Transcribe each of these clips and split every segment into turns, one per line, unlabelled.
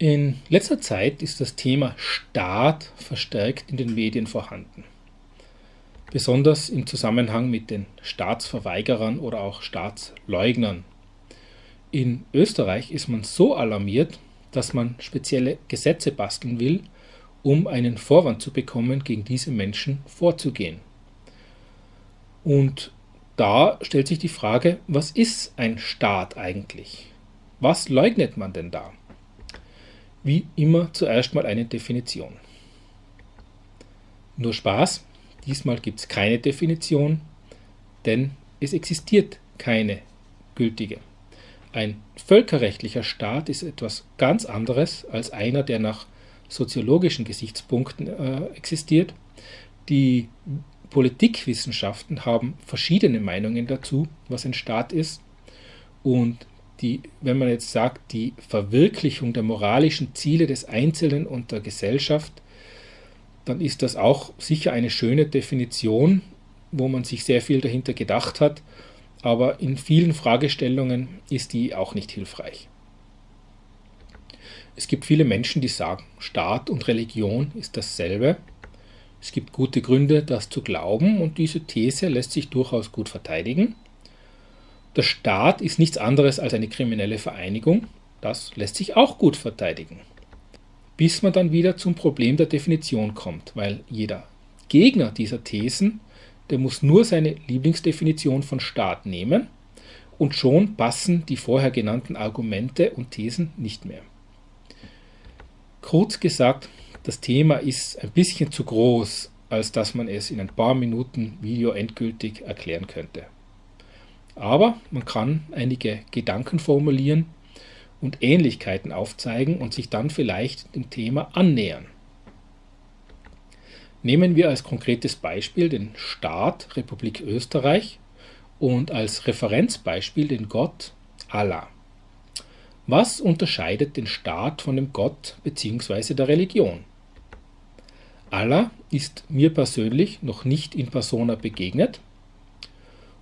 In letzter Zeit ist das Thema Staat verstärkt in den Medien vorhanden. Besonders im Zusammenhang mit den Staatsverweigerern oder auch Staatsleugnern. In Österreich ist man so alarmiert, dass man spezielle Gesetze basteln will, um einen Vorwand zu bekommen, gegen diese Menschen vorzugehen. Und da stellt sich die Frage, was ist ein Staat eigentlich? Was leugnet man denn da? Wie immer zuerst mal eine Definition. Nur Spaß, diesmal gibt es keine Definition, denn es existiert keine gültige. Ein völkerrechtlicher Staat ist etwas ganz anderes als einer, der nach soziologischen Gesichtspunkten äh, existiert. Die Politikwissenschaften haben verschiedene Meinungen dazu, was ein Staat ist. Und die, wenn man jetzt sagt, die Verwirklichung der moralischen Ziele des Einzelnen und der Gesellschaft, dann ist das auch sicher eine schöne Definition, wo man sich sehr viel dahinter gedacht hat, aber in vielen Fragestellungen ist die auch nicht hilfreich. Es gibt viele Menschen, die sagen, Staat und Religion ist dasselbe. Es gibt gute Gründe, das zu glauben und diese These lässt sich durchaus gut verteidigen. Der Staat ist nichts anderes als eine kriminelle Vereinigung. Das lässt sich auch gut verteidigen. Bis man dann wieder zum Problem der Definition kommt, weil jeder Gegner dieser Thesen, der muss nur seine Lieblingsdefinition von Staat nehmen und schon passen die vorher genannten Argumente und Thesen nicht mehr. Kurz gesagt, das Thema ist ein bisschen zu groß, als dass man es in ein paar Minuten Video endgültig erklären könnte. Aber man kann einige Gedanken formulieren und Ähnlichkeiten aufzeigen und sich dann vielleicht dem Thema annähern. Nehmen wir als konkretes Beispiel den Staat Republik Österreich und als Referenzbeispiel den Gott Allah. Was unterscheidet den Staat von dem Gott bzw. der Religion? Allah ist mir persönlich noch nicht in persona begegnet,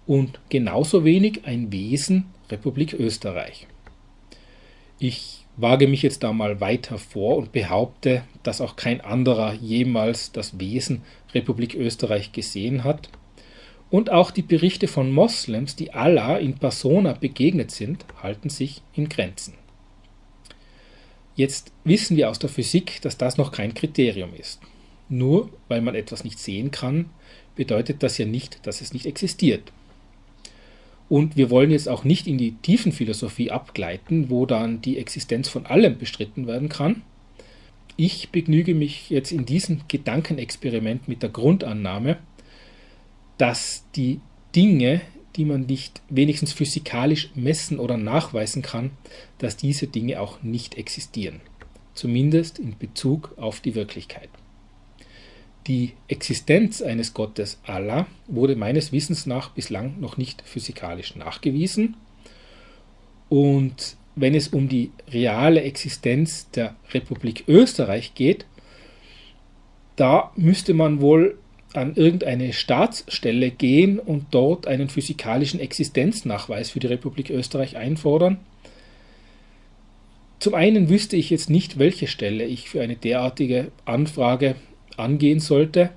und genauso wenig ein Wesen Republik Österreich. Ich wage mich jetzt da mal weiter vor und behaupte, dass auch kein anderer jemals das Wesen Republik Österreich gesehen hat. Und auch die Berichte von Moslems, die Allah in persona begegnet sind, halten sich in Grenzen. Jetzt wissen wir aus der Physik, dass das noch kein Kriterium ist. Nur weil man etwas nicht sehen kann, bedeutet das ja nicht, dass es nicht existiert. Und wir wollen jetzt auch nicht in die Tiefenphilosophie abgleiten, wo dann die Existenz von allem bestritten werden kann. Ich begnüge mich jetzt in diesem Gedankenexperiment mit der Grundannahme, dass die Dinge, die man nicht wenigstens physikalisch messen oder nachweisen kann, dass diese Dinge auch nicht existieren. Zumindest in Bezug auf die Wirklichkeit. Die Existenz eines Gottes Allah wurde meines Wissens nach bislang noch nicht physikalisch nachgewiesen. Und wenn es um die reale Existenz der Republik Österreich geht, da müsste man wohl an irgendeine Staatsstelle gehen und dort einen physikalischen Existenznachweis für die Republik Österreich einfordern. Zum einen wüsste ich jetzt nicht, welche Stelle ich für eine derartige Anfrage angehen sollte.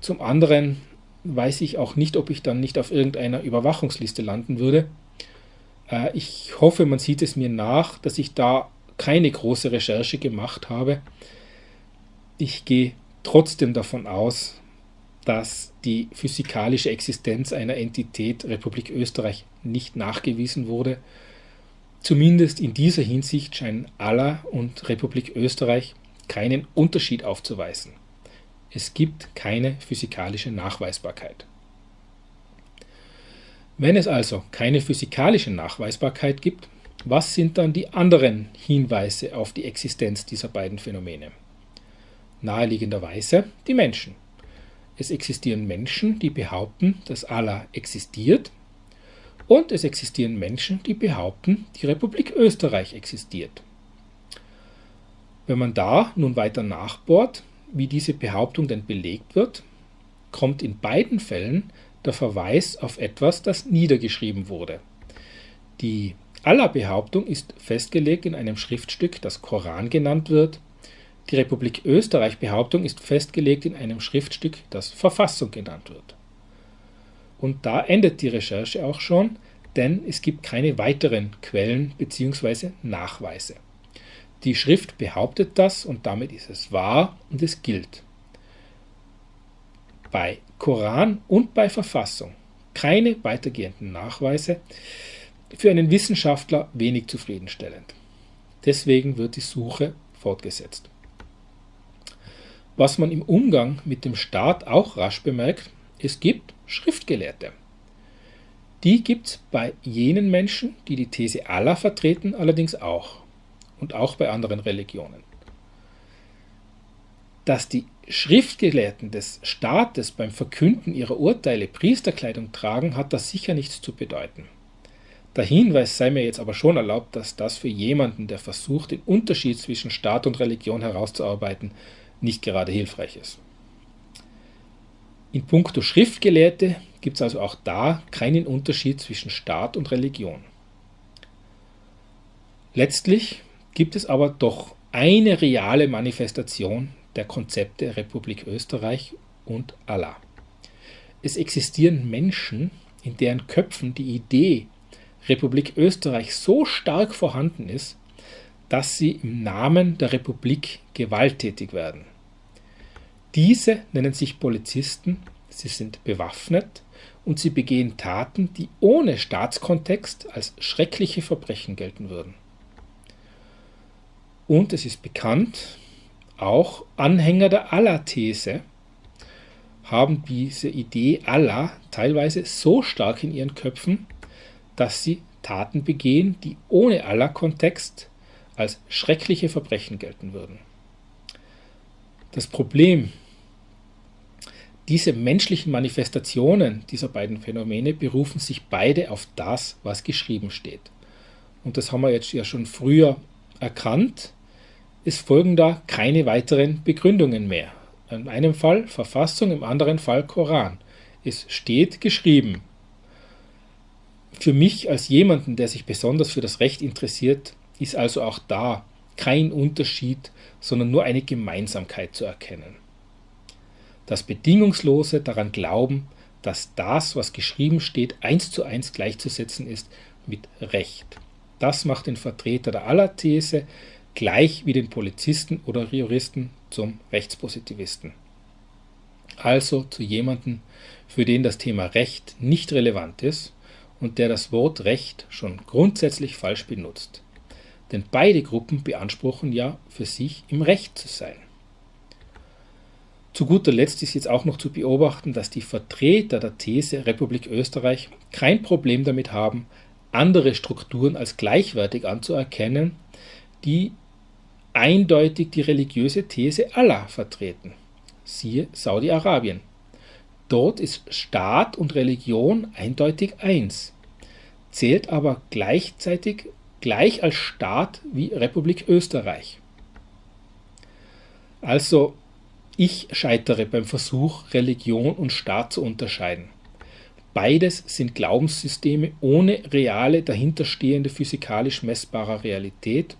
Zum anderen weiß ich auch nicht, ob ich dann nicht auf irgendeiner Überwachungsliste landen würde. Äh, ich hoffe, man sieht es mir nach, dass ich da keine große Recherche gemacht habe. Ich gehe trotzdem davon aus, dass die physikalische Existenz einer Entität Republik Österreich nicht nachgewiesen wurde. Zumindest in dieser Hinsicht scheinen Allah und Republik Österreich keinen Unterschied aufzuweisen. Es gibt keine physikalische Nachweisbarkeit. Wenn es also keine physikalische Nachweisbarkeit gibt, was sind dann die anderen Hinweise auf die Existenz dieser beiden Phänomene? Naheliegenderweise die Menschen. Es existieren Menschen, die behaupten, dass Allah existiert und es existieren Menschen, die behaupten, die Republik Österreich existiert. Wenn man da nun weiter nachbohrt, wie diese Behauptung denn belegt wird, kommt in beiden Fällen der Verweis auf etwas, das niedergeschrieben wurde. Die Allah-Behauptung ist festgelegt in einem Schriftstück, das Koran genannt wird. Die Republik Österreich-Behauptung ist festgelegt in einem Schriftstück, das Verfassung genannt wird. Und da endet die Recherche auch schon, denn es gibt keine weiteren Quellen bzw. Nachweise. Die Schrift behauptet das und damit ist es wahr und es gilt. Bei Koran und bei Verfassung keine weitergehenden Nachweise, für einen Wissenschaftler wenig zufriedenstellend. Deswegen wird die Suche fortgesetzt. Was man im Umgang mit dem Staat auch rasch bemerkt, es gibt Schriftgelehrte. Die gibt es bei jenen Menschen, die die These Allah vertreten, allerdings auch. Und auch bei anderen Religionen. Dass die Schriftgelehrten des Staates beim Verkünden ihrer Urteile Priesterkleidung tragen, hat das sicher nichts zu bedeuten. Der Hinweis sei mir jetzt aber schon erlaubt, dass das für jemanden, der versucht, den Unterschied zwischen Staat und Religion herauszuarbeiten, nicht gerade hilfreich ist. In puncto Schriftgelehrte gibt es also auch da keinen Unterschied zwischen Staat und Religion. Letztlich gibt es aber doch eine reale Manifestation der Konzepte Republik Österreich und Allah. Es existieren Menschen, in deren Köpfen die Idee Republik Österreich so stark vorhanden ist, dass sie im Namen der Republik gewalttätig werden. Diese nennen sich Polizisten, sie sind bewaffnet und sie begehen Taten, die ohne Staatskontext als schreckliche Verbrechen gelten würden. Und es ist bekannt, auch Anhänger der Allah-These haben diese Idee Allah teilweise so stark in ihren Köpfen, dass sie Taten begehen, die ohne aller Kontext als schreckliche Verbrechen gelten würden. Das Problem, diese menschlichen Manifestationen dieser beiden Phänomene berufen sich beide auf das, was geschrieben steht. Und das haben wir jetzt ja schon früher erkannt. Es folgen da keine weiteren Begründungen mehr. In einem Fall Verfassung, im anderen Fall Koran. Es steht geschrieben, für mich als jemanden, der sich besonders für das Recht interessiert, ist also auch da kein Unterschied, sondern nur eine Gemeinsamkeit zu erkennen. Das bedingungslose daran glauben, dass das, was geschrieben steht, eins zu eins gleichzusetzen ist mit Recht. Das macht den Vertreter der Aller-These gleich wie den Polizisten oder Juristen zum Rechtspositivisten. Also zu jemandem, für den das Thema Recht nicht relevant ist und der das Wort Recht schon grundsätzlich falsch benutzt. Denn beide Gruppen beanspruchen ja für sich im Recht zu sein. Zu guter Letzt ist jetzt auch noch zu beobachten, dass die Vertreter der These Republik Österreich kein Problem damit haben, andere Strukturen als gleichwertig anzuerkennen, die eindeutig die religiöse These Allah vertreten. Siehe Saudi-Arabien. Dort ist Staat und Religion eindeutig eins, zählt aber gleichzeitig gleich als Staat wie Republik Österreich. Also ich scheitere beim Versuch, Religion und Staat zu unterscheiden. Beides sind Glaubenssysteme ohne reale dahinterstehende physikalisch messbare Realität.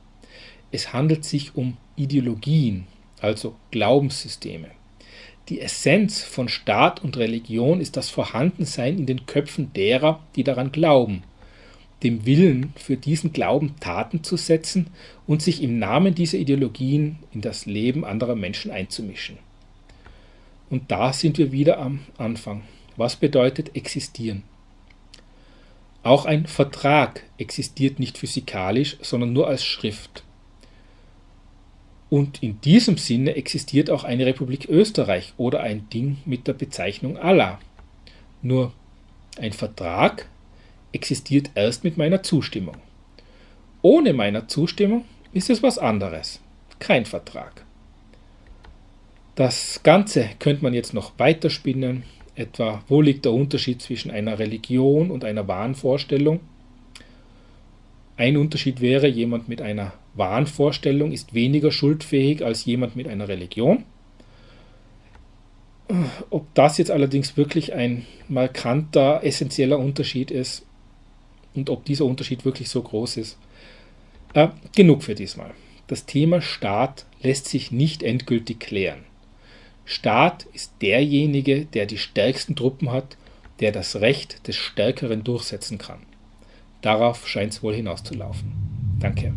Es handelt sich um Ideologien, also Glaubenssysteme. Die Essenz von Staat und Religion ist das Vorhandensein in den Köpfen derer, die daran glauben, dem Willen für diesen Glauben Taten zu setzen und sich im Namen dieser Ideologien in das Leben anderer Menschen einzumischen. Und da sind wir wieder am Anfang. Was bedeutet existieren? Auch ein Vertrag existiert nicht physikalisch, sondern nur als Schrift. Und in diesem Sinne existiert auch eine Republik Österreich oder ein Ding mit der Bezeichnung Allah. Nur ein Vertrag existiert erst mit meiner Zustimmung. Ohne meiner Zustimmung ist es was anderes. Kein Vertrag. Das Ganze könnte man jetzt noch weiterspinnen, etwa wo liegt der Unterschied zwischen einer Religion und einer Wahnvorstellung. Ein Unterschied wäre, jemand mit einer Wahnvorstellung ist weniger schuldfähig als jemand mit einer Religion. Ob das jetzt allerdings wirklich ein markanter, essentieller Unterschied ist, und ob dieser Unterschied wirklich so groß ist. Äh, genug für diesmal. Das Thema Staat lässt sich nicht endgültig klären. Staat ist derjenige, der die stärksten Truppen hat, der das Recht des Stärkeren durchsetzen kann. Darauf scheint es wohl hinauszulaufen. Danke.